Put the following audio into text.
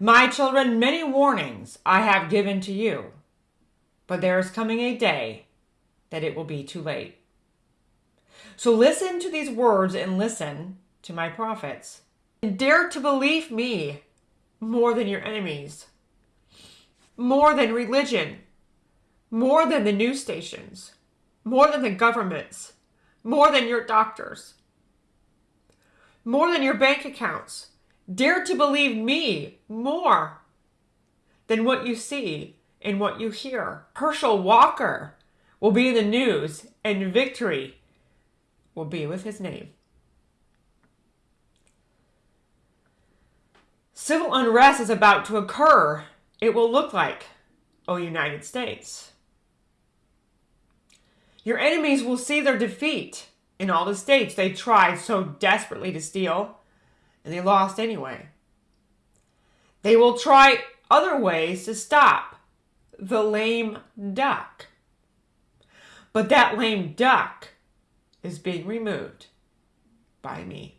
My children, many warnings I have given to you, but there is coming a day that it will be too late. So listen to these words and listen to my prophets. And dare to believe me more than your enemies, more than religion, more than the news stations, more than the governments, more than your doctors, more than your bank accounts. Dare to believe me more than what you see and what you hear. Herschel Walker will be in the news, and victory will be with his name. Civil unrest is about to occur. It will look like, O United States. Your enemies will see their defeat in all the states they tried so desperately to steal, and they lost anyway. They will try other ways to stop the lame duck. But that lame duck is being removed by me.